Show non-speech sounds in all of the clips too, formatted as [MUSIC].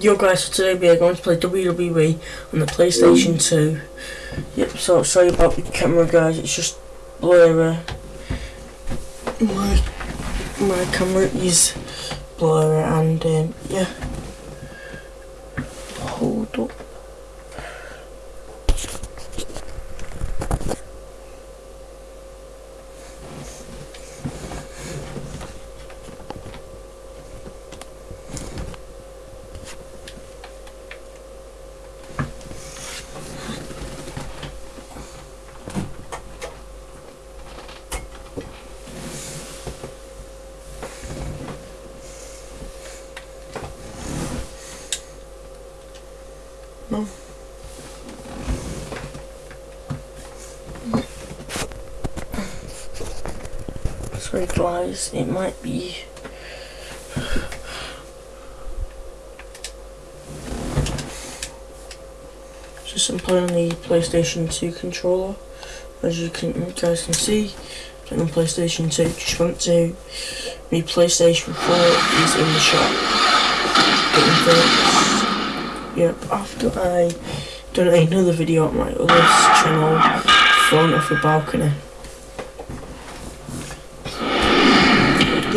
Yo guys, so today we are going to play WWE on the PlayStation 2. Yep, so sorry about the camera guys, it's just blurry. My, my camera is blurry and um, yeah. Hold up. No. Guys, it might be just I'm playing on the PlayStation 2 controller. As you can you guys can see playing on PlayStation 2 just want to my PlayStation 4 is in the shop. Getting yeah after I done another video on my other channel thrown off a balcony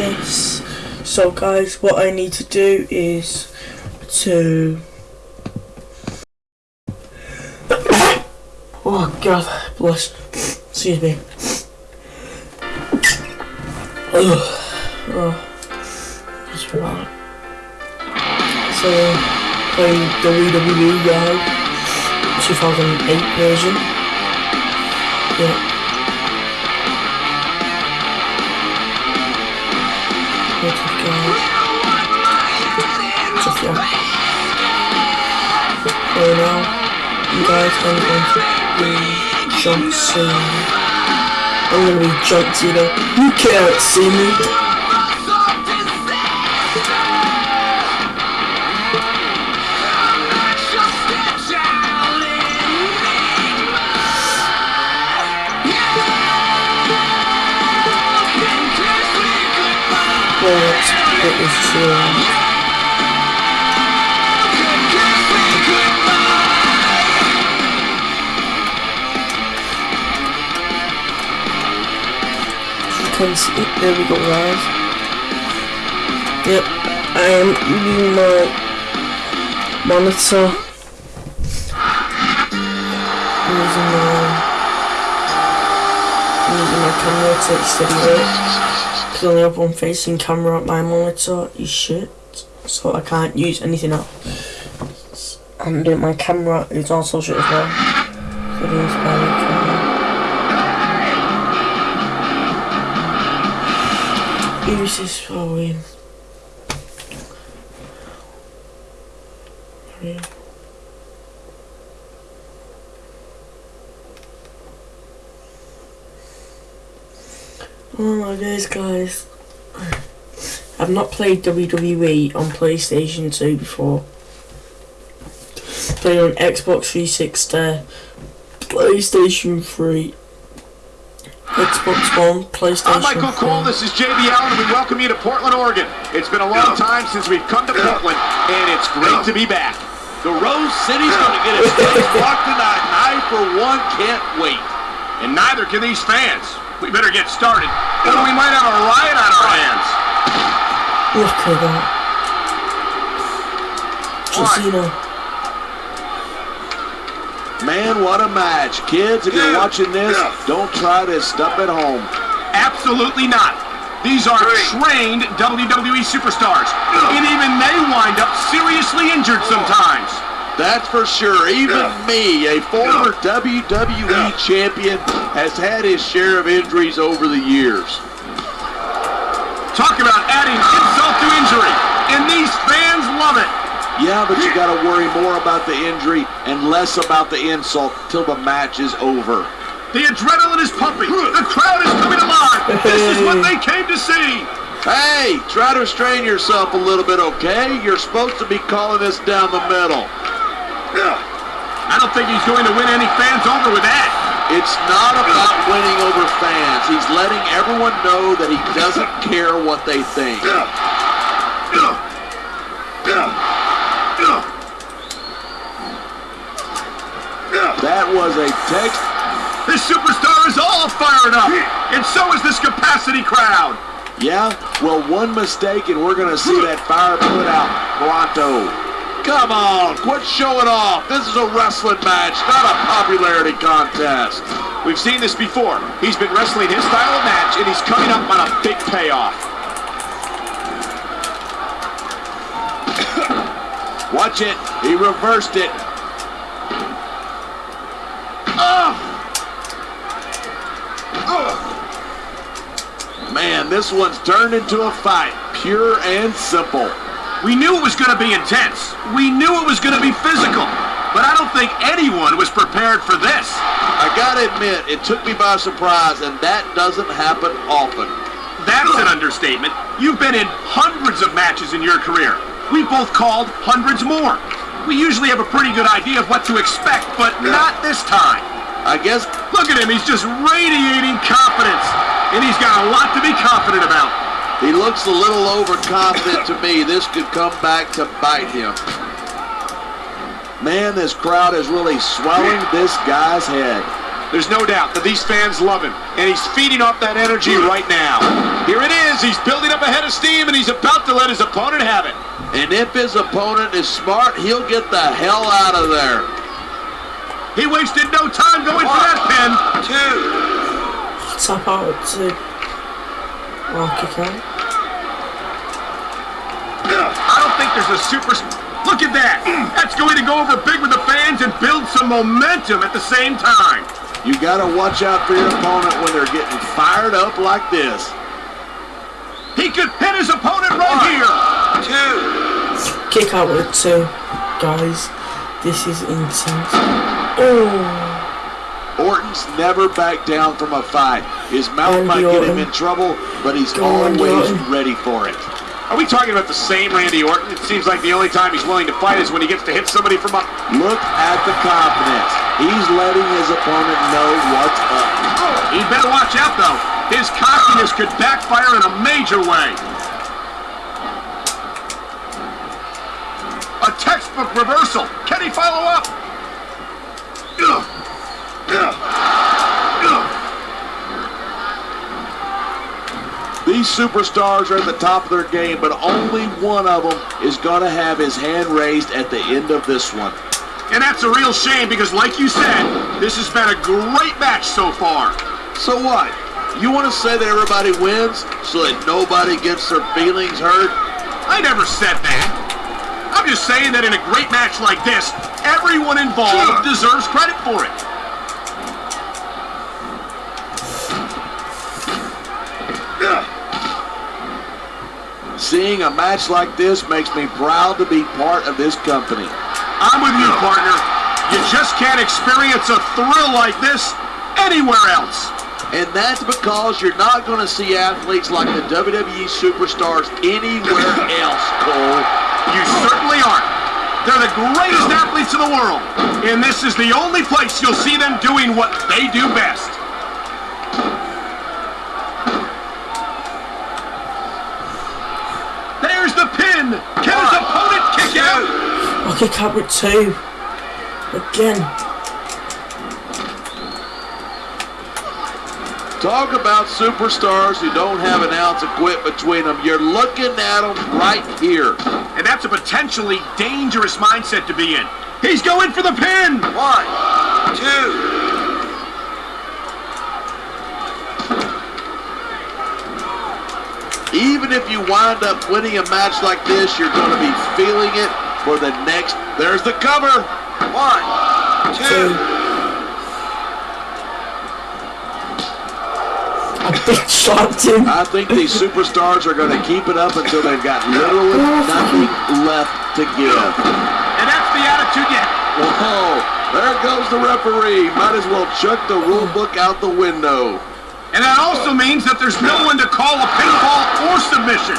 yes so guys what I need to do is to [COUGHS] Oh god, bless. Excuse me. Ugh. [COUGHS] Oh. Right. So, playing WWE Guy 2008 version. Yeah. Now, uh, you guys are going to be John Cena. I'm gonna be John Cena. You can't see me. But it was true. can see. There we go, guys. Yep, I am using my monitor. using my using my camera to steady it. Only have one facing camera. at My monitor is shit, so I can't use anything else. And uh, my camera is also shit as well. So my camera. Use this phone. Oh my days, guys. I've not played WWE on PlayStation 2 before. Played on Xbox 360, PlayStation 3, Xbox One, oh PlayStation. I'm Michael Cole. This is JB Allen. We welcome you to Portland, Oregon. It's been a long time since we've come to Portland, and it's great to be back. The Rose City's going [LAUGHS] to get its first block tonight, and I, for one, can't wait. And neither can these fans. We better get started, or we might have a riot on our hands. Look at that. Casino. Man, what a match. Kids, if you're watching this, don't try this stuff at home. Absolutely not. These are trained WWE superstars, and even they wind up seriously injured sometimes. That's for sure. Even me, a former WWE champion, has had his share of injuries over the years. Talk about adding insult to injury, and these fans love it. Yeah, but you got to worry more about the injury and less about the insult till the match is over. The adrenaline is pumping. The crowd is coming alive. This is what they came to see. Hey, try to restrain yourself a little bit, okay? You're supposed to be calling this down the middle. I don't think he's going to win any fans over with that. It's not about winning over fans. He's letting everyone know that he doesn't care what they think. That was a text. This superstar is all fired up, and so is this capacity crowd. Yeah, well, one mistake, and we're going to see that fire put out pronto. Come on, quit showing off. This is a wrestling match, not a popularity contest. We've seen this before. He's been wrestling his style of match, and he's coming up on a big payoff. [COUGHS] Watch it. He reversed it. Ugh. Ugh. Man, this one's turned into a fight, pure and simple. We knew it was going to be intense. We knew it was going to be physical. But I don't think anyone was prepared for this. I gotta admit, it took me by surprise, and that doesn't happen often. That's an understatement. You've been in hundreds of matches in your career. We both called hundreds more. We usually have a pretty good idea of what to expect, but not this time. I guess Look at him, he's just radiating confidence. And he's got a lot to be confident about. He looks a little overconfident to me. This could come back to bite him. Man, this crowd is really swelling this guy's head. There's no doubt that these fans love him, and he's feeding off that energy right now. Here it is, he's building up a head of steam, and he's about to let his opponent have it. And if his opponent is smart, he'll get the hell out of there. He wasted no time going for that pin. Two. Tap out to Rock kick out. I don't think there's a super... Look at that! [CLEARS THROAT] That's going to go over big with the fans and build some momentum at the same time. You gotta watch out for your opponent when they're getting fired up like this. He could pin his opponent right here. Two. Kick out with two. Guys, this is intense. Oh, Orton's never backed down from a fight. His mouth Randy might get him in trouble, but he's Go always Orton. ready for it. Are we talking about the same Randy Orton? It seems like the only time he's willing to fight is when he gets to hit somebody from up. Look at the confidence. He's letting his opponent know what's up. Oh, he better watch out, though. His cockiness could backfire in a major way. A textbook reversal. Can he follow up? Ugh. Ugh. Ugh. These superstars are at the top of their game, but only one of them is going to have his hand raised at the end of this one. And that's a real shame because, like you said, this has been a great match so far. So what? You want to say that everybody wins so that nobody gets their feelings hurt? I never said that. I'm just saying that in a great match like this, everyone involved deserves credit for it. Seeing a match like this makes me proud to be part of this company. I'm with you, partner. You just can't experience a thrill like this anywhere else. And that's because you're not going to see athletes like the WWE superstars anywhere [LAUGHS] else, Cole. You certainly aren't. They're the greatest athletes in the world. And this is the only place you'll see them doing what they do best. There's the pin. Can his opponent kick out? I'll kick out with two. Again. Talk about superstars who don't have an ounce of quit between them. You're looking at them right here. And that's a potentially dangerous mindset to be in. He's going for the pin. One, two. Even if you wind up winning a match like this, you're going to be feeling it for the next. There's the cover. One, Two. two. I shot him. I think these superstars are going to keep it up until they've got literally nothing left to give. And that's the attitude you Whoa, there goes the referee. Might as well chuck the rule book out the window. And that also means that there's no one to call a pinfall or submission.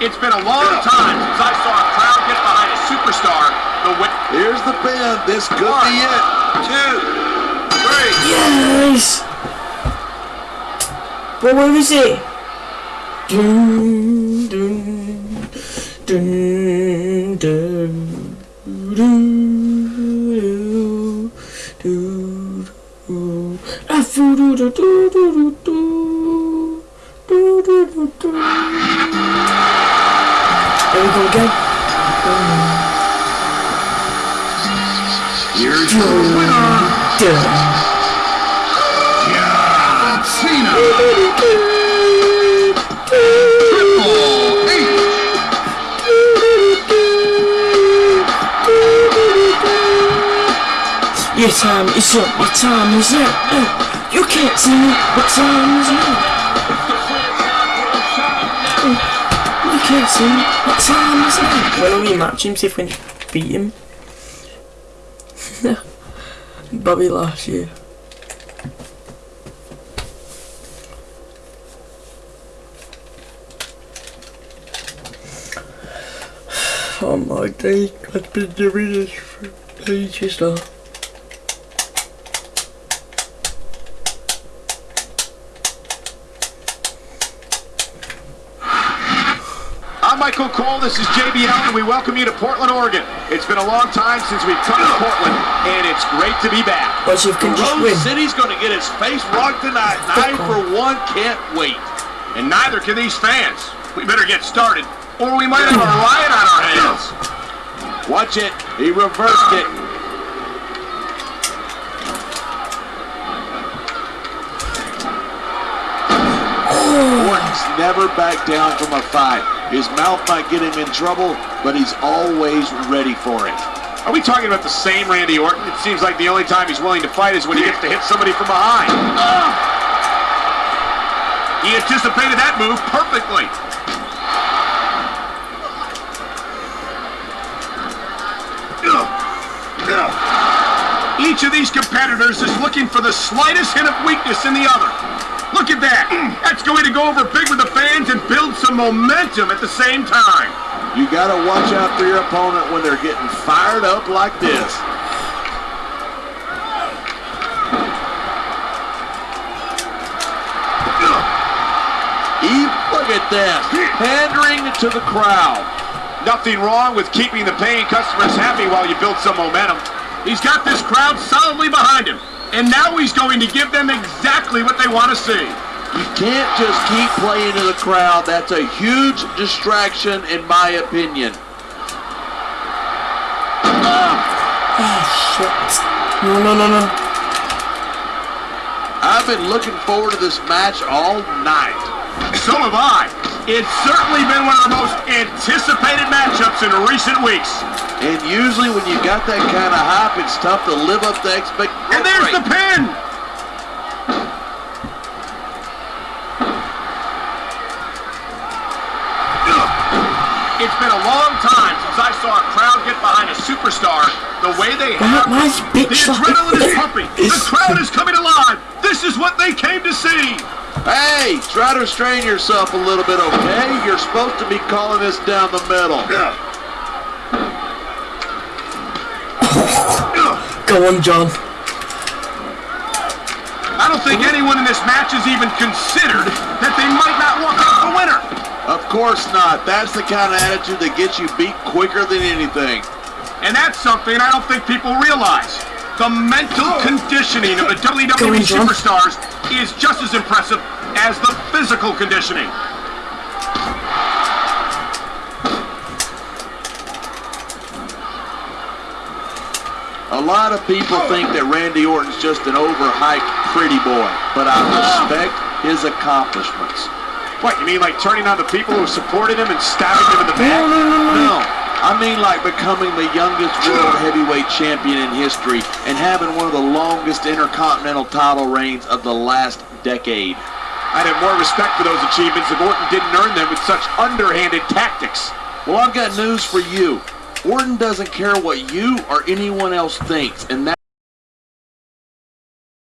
It's been a long time since I saw a crowd get behind a superstar the way. Here's the pin. This could be it. Two, three. Yes! But where is it? Dun, dun. Dun, dun, doo, doo, doo, ah, foo, doo, doo, doo, doo, doo, There we go again. Here's your winner. John Cena. Triple H. Your time is up, your time is up. Uh, you can't see me, what time is it? Can't see what time is it? When we match him, see if we can beat him. [LAUGHS] Bobby last year. [SIGHS] Oh my day, I've been doing this for ages now. I'm Michael Cole. This is JBL, and we welcome you to Portland, Oregon. It's been a long time since we've come to Portland, and it's great to be back. But you can just win. City's going to get his face rocked tonight. I, for one, can't wait. And neither can these fans. We better get started, or we might have a riot on our hands. Watch it. He reversed it. [SIGHS] Orton's never backed down from a fight. His mouth might get him in trouble, but he's always ready for it. Are we talking about the same Randy Orton? It seems like the only time he's willing to fight is when he gets to hit somebody from behind. He anticipated that move perfectly. Each of these competitors is looking for the slightest hint of weakness in the other. Look at that. That's going to go over big with the fans and build some momentum at the same time. You got to watch out for your opponent when they're getting fired up like this. Eve, look at this. Pandering to the crowd. Nothing wrong with keeping the paying customers happy while you build some momentum. He's got this crowd solidly behind him, and now he's going to give them exactly what they want to see. You can't just keep playing to the crowd. That's a huge distraction, in my opinion. Oh shit. No, no, no, no. I've been looking forward to this match all night. So have I. It's certainly been one of the most anticipated matchups in recent weeks. And usually when you've got that kind of hype, it's tough to live up to expectations. And there's the pin. It's been a long time since I saw a crowd get behind a superstar the way they Why, have. why is The bitch like adrenaline is pumping. [LAUGHS] The crowd is coming alive. This is what they came to see. Hey, try to restrain yourself a little bit, okay? You're supposed to be calling this down the middle. [COUGHS] Go on, John. I don't think anyone in this match has even considered that they might not walk out the winner. Of course not. That's the kind of attitude that gets you beat quicker than anything. And that's something I don't think people realize. The mental oh. conditioning of the WWE Go on, John. superstars is just as impressive as the physical conditioning. A lot of people think that Randy Orton's just an overhyped pretty boy, but I respect his accomplishments. What, you mean like turning on the people who supported him and stabbing him in the back? No, I mean like becoming the youngest world heavyweight champion in history and having one of the longest intercontinental title reigns of the last decade. I'd have more respect for those achievements if Orton didn't earn them with such underhanded tactics. Well, I've got news for you. Orton doesn't care what you or anyone else thinks, and that